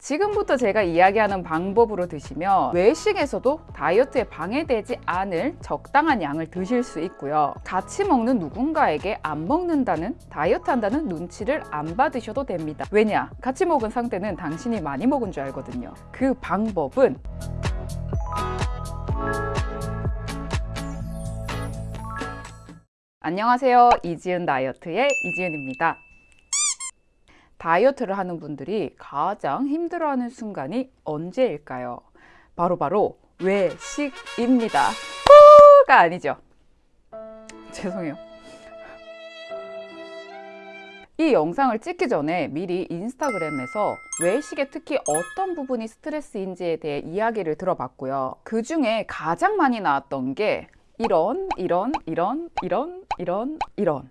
지금부터 제가 이야기하는 방법으로 드시면 외식에서도 다이어트에 방해되지 않을 적당한 양을 드실 수 있고요. 같이 먹는 누군가에게 안 먹는다는 다이어트 한다는 눈치를 안 받으셔도 됩니다. 왜냐? 같이 먹은 상태는 당신이 많이 먹은 줄 알거든요. 그 방법은 안녕하세요. 이지은 다이어트의 이지은입니다. 다이어트를 하는 분들이 가장 힘들어하는 순간이 언제일까요? 바로바로 바로 외식입니다. 후가 아니죠. 죄송해요. 이 영상을 찍기 전에 미리 인스타그램에서 외식에 특히 어떤 부분이 스트레스인지에 대해 이야기를 들어봤고요. 그 중에 가장 많이 나왔던 게 이런, 이런, 이런, 이런, 이런, 이런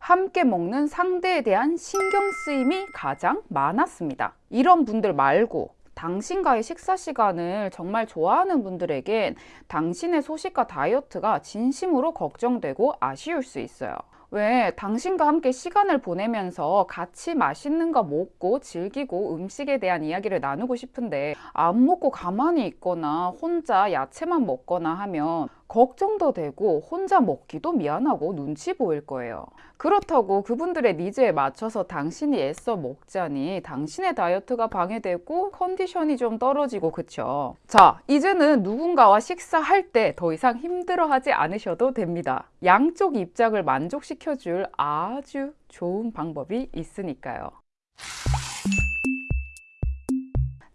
함께 먹는 상대에 대한 신경 쓰임이 가장 많았습니다. 이런 분들 말고 당신과의 식사 시간을 정말 좋아하는 분들에겐 당신의 소식과 다이어트가 진심으로 걱정되고 아쉬울 수 있어요. 왜 당신과 함께 시간을 보내면서 같이 맛있는 거 먹고 즐기고 음식에 대한 이야기를 나누고 싶은데 안 먹고 가만히 있거나 혼자 야채만 먹거나 하면 걱정도 되고 혼자 먹기도 미안하고 눈치 보일 거예요. 그렇다고 그분들의 니즈에 맞춰서 당신이 애써 먹자니 당신의 다이어트가 방해되고 컨디션이 좀 떨어지고 그쵸? 자, 이제는 누군가와 식사할 때 더 이상 힘들어하지 않으셔도 됩니다. 양쪽 입장을 만족시켜줄 아주 좋은 방법이 있으니까요.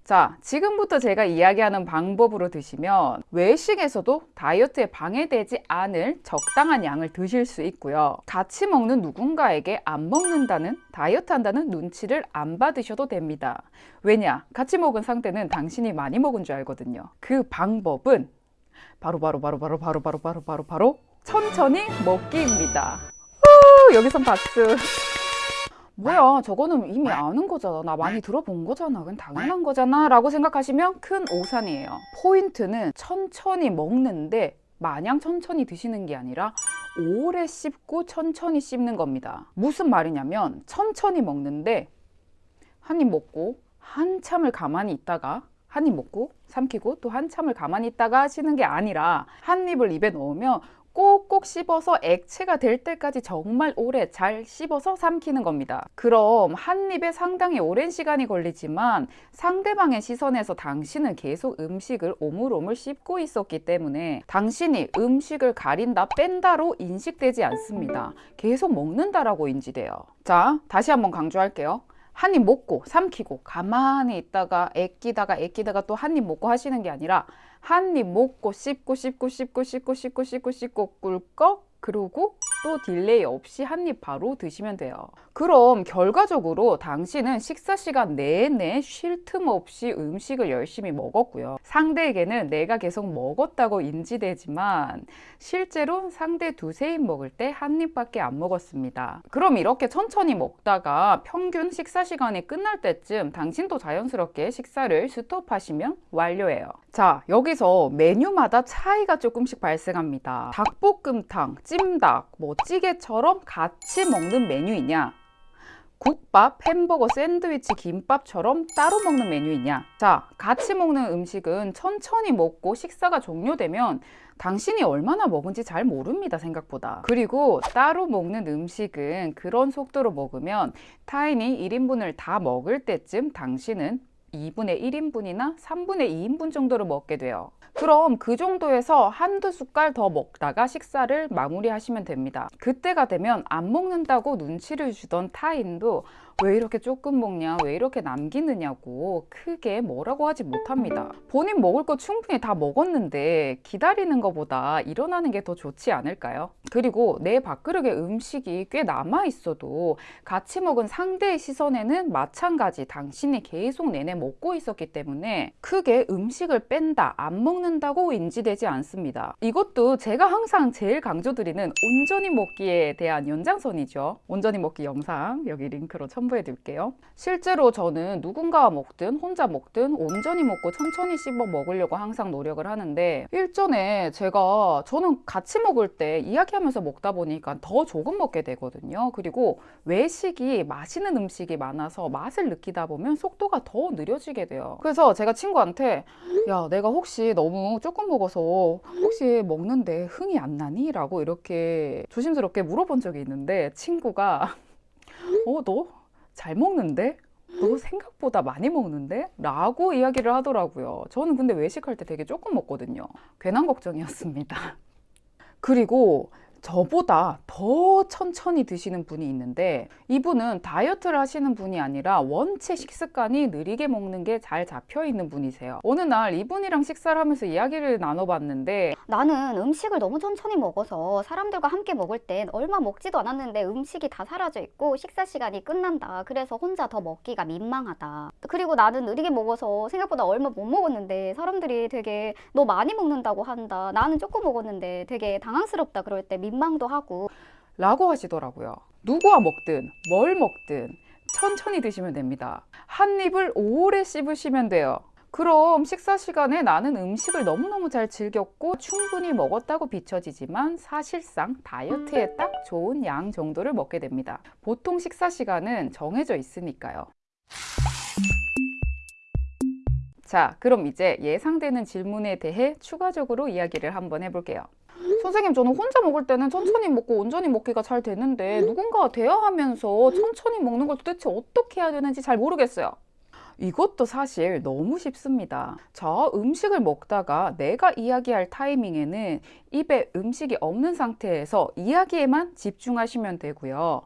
자, 지금부터 제가 이야기하는 방법으로 드시면 외식에서도 다이어트에 방해되지 않을 적당한 양을 드실 수 있고요. 같이 먹는 누군가에게 안 먹는다는 다이어트 한다는 눈치를 안 받으셔도 됩니다. 왜냐? 같이 먹은 상태는 당신이 많이 먹은 줄 알거든요. 그 방법은 바로 바로 바로 바로 바로 바로 바로 바로 바로 천천히 먹기입니다. 후, 여기선 박수. 뭐야? 저거는 이미 아는 거잖아. 나 많이 들어본 거잖아. 그건 당연한 거잖아 라고 생각하시면 큰 오산이에요. 포인트는 천천히 먹는데 마냥 천천히 드시는 게 아니라 오래 씹고 천천히 씹는 겁니다. 무슨 말이냐면 천천히 먹는데 한 입 먹고 한참을 가만히 있다가 한 입 먹고 삼키고 또 한참을 가만히 있다가 하시는 게 아니라 한 입을 입에 넣으면 꼭꼭 씹어서 액체가 될 때까지 정말 오래 잘 씹어서 삼키는 겁니다. 그럼 한 입에 상당히 오랜 시간이 걸리지만 상대방의 시선에서 당신은 계속 음식을 오물오물 씹고 있었기 때문에 당신이 음식을 가린다 뺀다로 인식되지 않습니다. 계속 먹는다라고 인지돼요. 자, 다시 한번 강조할게요. 한 입 먹고 삼키고 가만히 있다가 애끼다가 애끼다가 또 한 입 먹고 하시는 게 아니라 한 입 먹고 씹고 씹고 씹고 씹고 씹고 씹고 씹고 꿀꺽 그러고 또 delay 없이 한 입 바로 드시면 돼요. 그럼 결과적으로 당신은 식사 시간 내내 쉴 틈 없이 음식을 열심히 먹었고요. 상대에게는 내가 계속 먹었다고 인지되지만 실제로 상대 두세 입 먹을 때 한 입밖에 안 먹었습니다. 그럼 이렇게 천천히 먹다가 평균 식사 시간이 끝날 때쯤 당신도 자연스럽게 식사를 스톱하시면 완료예요. 자 여기서 메뉴마다 차이가 조금씩 발생합니다. 닭볶음탕, 찜닭, 뭐 찌개처럼 같이 먹는 메뉴이냐? 국밥, 햄버거, 샌드위치, 김밥처럼 따로 먹는 메뉴이냐? 자 같이 먹는 음식은 천천히 먹고 식사가 종료되면 당신이 얼마나 먹은지 잘 모릅니다 생각보다. 그리고 따로 먹는 음식은 그런 속도로 먹으면 타인이 1인분을 다 먹을 때쯤 당신은 2분의 1인분이나 3분의 2인분 정도를 먹게 돼요 그럼 그 정도에서 한두 숟갈 더 먹다가 식사를 마무리하시면 됩니다. 그때가 되면 안 먹는다고 눈치를 주던 타인도 왜 이렇게 조금 먹냐? 왜 이렇게 남기느냐고 크게 뭐라고 하지 못합니다. 본인 먹을 거 충분히 다 먹었는데 기다리는 것보다 일어나는 게 더 좋지 않을까요? 그리고 내 밥그릇에 음식이 꽤 남아 있어도 같이 먹은 상대의 시선에는 마찬가지 당신이 계속 내내 먹고 있었기 때문에 크게 음식을 뺀다 안 먹는다고 인지되지 않습니다. 이것도 제가 항상 제일 강조드리는 온전히 먹기에 대한 연장선이죠. 온전히 먹기 영상 여기 링크로 첨 첨부해 드릴게요. 실제로 저는 누군가와 먹든 혼자 먹든 온전히 먹고 천천히 씹어 먹으려고 항상 노력을 하는데 일전에 제가 저는 같이 먹을 때 이야기하면서 먹다 보니까 더 조금 먹게 되거든요. 그리고 외식이 맛있는 음식이 많아서 맛을 느끼다 보면 속도가 더 느려지게 돼요. 그래서 제가 친구한테 야, 내가 혹시 너무 조금 먹어서 혹시 먹는데 흥이 안 나니? 라고 이렇게 조심스럽게 물어본 적이 있는데 친구가 어, 너 잘 먹는데? 너 생각보다 많이 먹는데? 라고 이야기를 하더라고요. 저는 근데 외식할 때 되게 조금 먹거든요. 괜한 걱정이었습니다. 그리고 저보다 더 천천히 드시는 분이 있는데 이분은 다이어트를 하시는 분이 아니라 원체 식습관이 느리게 먹는 게 잘 잡혀 있는 분이세요. 어느 날 이분이랑 식사를 하면서 이야기를 나눠봤는데 나는 음식을 너무 천천히 먹어서 사람들과 함께 먹을 땐 얼마 먹지도 않았는데 음식이 다 사라져 있고 식사 시간이 끝난다. 그래서 혼자 더 먹기가 민망하다. 그리고 나는 느리게 먹어서 생각보다 얼마 못 먹었는데 사람들이 되게 너 많이 먹는다고 한다. 나는 조금 먹었는데 되게 당황스럽다 그럴 때 민망 도 하고 라고 하시더라고요. 누구와 먹든 뭘 먹든 천천히 드시면 됩니다. 한 입을 오래 씹으시면 돼요. 그럼 식사 시간에 나는 음식을 너무너무 잘 즐겼고 충분히 먹었다고 비춰지지만 사실상 다이어트에 딱 좋은 양 정도를 먹게 됩니다. 보통 식사 시간은 정해져 있으니까요. 자, 그럼 이제 예상되는 질문에 대해 추가적으로 이야기를 한번 해볼게요. 선생님, 저는 혼자 먹을 때는 천천히 먹고 온전히 먹기가 잘 되는데 누군가와 대화하면서 천천히 먹는 걸 도대체 어떻게 해야 되는지 잘 모르겠어요. 이것도 사실 너무 쉽습니다. 저 음식을 먹다가 내가 이야기할 타이밍에는 입에 음식이 없는 상태에서 이야기에만 집중하시면 되고요.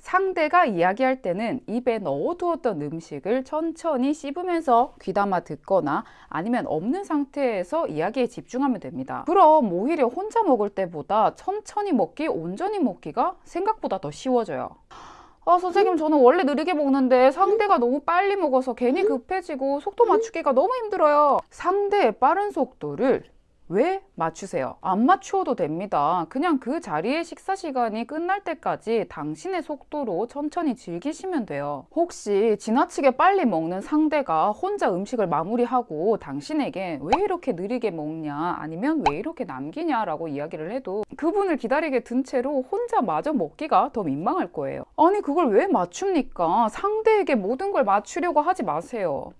상대가 이야기할 때는 입에 넣어두었던 음식을 천천히 씹으면서 귀담아 듣거나 아니면 없는 상태에서 이야기에 집중하면 됩니다. 그럼 오히려 혼자 먹을 때보다 천천히 먹기, 온전히 먹기가 생각보다 더 쉬워져요. 아, 선생님, 저는 원래 느리게 먹는데 상대가 너무 빨리 먹어서 괜히 급해지고 속도 맞추기가 너무 힘들어요. 상대의 빠른 속도를 왜 맞추세요? 안 맞추어도 됩니다. 그냥 그 자리의 식사 시간이 끝날 때까지 당신의 속도로 천천히 즐기시면 돼요. 혹시 지나치게 빨리 먹는 상대가 혼자 음식을 마무리하고 당신에게 왜 이렇게 느리게 먹냐 아니면 왜 이렇게 남기냐 라고 이야기를 해도 그분을 기다리게 든 채로 혼자 마저 먹기가 더 민망할 거예요. 아니 그걸 왜 맞춥니까? 상대에게 모든 걸 맞추려고 하지 마세요.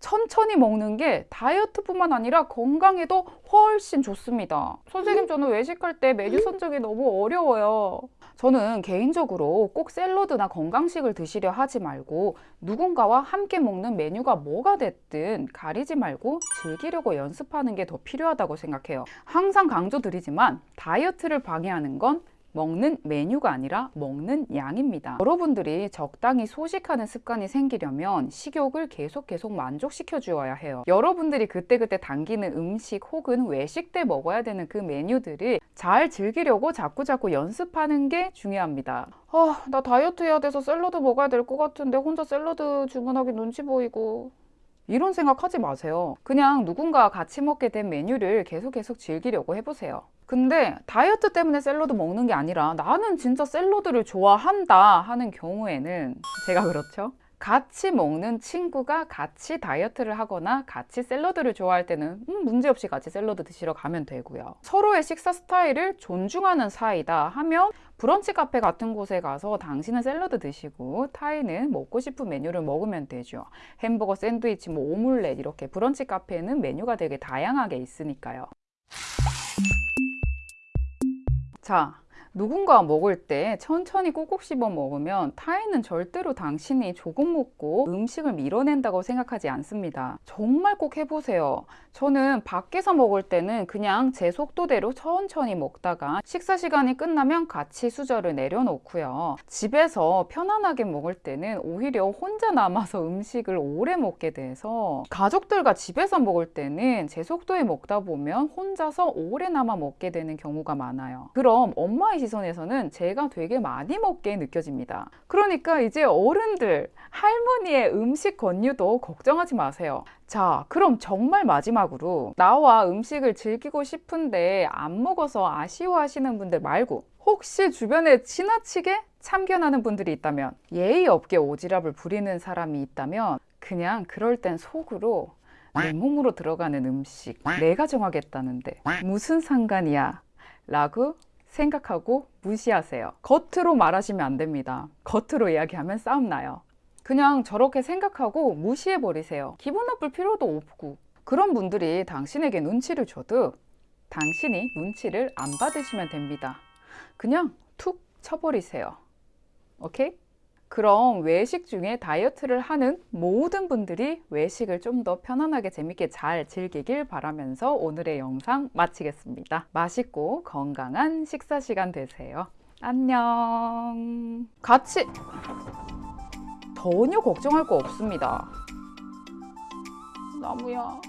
천천히 먹는 게 다이어트뿐만 아니라 건강에도 훨씬 좋습니다. 선생님, 저는 외식할 때 메뉴 선정이 너무 어려워요. 저는 개인적으로 꼭 샐러드나 건강식을 드시려 하지 말고 누군가와 함께 먹는 메뉴가 뭐가 됐든 가리지 말고 즐기려고 연습하는 게 더 필요하다고 생각해요. 항상 강조드리지만 다이어트를 방해하는 건 먹는 메뉴가 아니라 먹는 양입니다. 여러분들이 적당히 소식하는 습관이 생기려면 식욕을 계속 계속 만족시켜 주어야 해요. 여러분들이 그때그때 당기는 음식 혹은 외식 때 먹어야 되는 그 메뉴들을 잘 즐기려고 자꾸자꾸 연습하는 게 중요합니다. 아, 나 다이어트 해야 돼서 샐러드 먹어야 될 것 같은데 혼자 샐러드 주문하기 눈치 보이고 이런 생각하지 마세요. 그냥 누군가와 같이 먹게 된 메뉴를 계속 계속 즐기려고 해보세요. 근데 다이어트 때문에 샐러드 먹는 게 아니라 나는 진짜 샐러드를 좋아한다 하는 경우에는 제가 그렇죠. 같이 먹는 친구가 같이 다이어트를 하거나 같이 샐러드를 좋아할 때는 음, 문제없이 같이 샐러드 드시러 가면 되고요. 서로의 식사 스타일을 존중하는 사이다 하면 브런치 카페 같은 곳에 가서 당신은 샐러드 드시고 타이는 먹고 싶은 메뉴를 먹으면 되죠. 햄버거, 샌드위치, 뭐 오믈렛 이렇게 브런치 카페는 메뉴가 되게 다양하게 있으니까요. 자, 누군가 먹을 때 천천히 꼭꼭 씹어 먹으면 타인은 절대로 당신이 조금 먹고 음식을 밀어낸다고 생각하지 않습니다. 정말 꼭 해보세요. 저는 밖에서 먹을 때는 그냥 제 속도대로 천천히 먹다가 식사 시간이 끝나면 같이 수저를 내려놓고요. 집에서 편안하게 먹을 때는 오히려 혼자 남아서 음식을 오래 먹게 돼서 가족들과 집에서 먹을 때는 제 속도에 먹다 보면 혼자서 오래 남아 먹게 되는 경우가 많아요. 그럼 엄마의 시선에서는 제가 되게 많이 먹게 느껴집니다. 그러니까 이제 어른들, 할머니의 음식 권유도 걱정하지 마세요. 자, 그럼 정말 마지막으로 나와 음식을 즐기고 싶은데 안 먹어서 아쉬워하시는 분들 말고 혹시 주변에 지나치게 참견하는 분들이 있다면 예의 없게 오지랖을 부리는 사람이 있다면 그냥 그럴 땐 속으로 내 몸으로 들어가는 음식 내가 정하겠다는데 무슨 상관이야 라고 생각하고 무시하세요. 겉으로 말하시면 안 됩니다. 겉으로 이야기하면 싸움 나요. 그냥 저렇게 생각하고 무시해 버리세요. 기분 나쁠 필요도 없고. 그런 분들이 당신에게 눈치를 줘도 당신이 눈치를 안 받으시면 됩니다. 그냥 툭 쳐버리세요. 오케이? 그럼 외식 중에 다이어트를 하는 모든 분들이 외식을 좀 더 편안하게 재밌게 잘 즐기길 바라면서 오늘의 영상 마치겠습니다. 맛있고 건강한 식사 시간 되세요. 안녕. 같이 전혀 걱정할 거 없습니다. 나무야,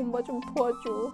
엄마 좀 도와줘.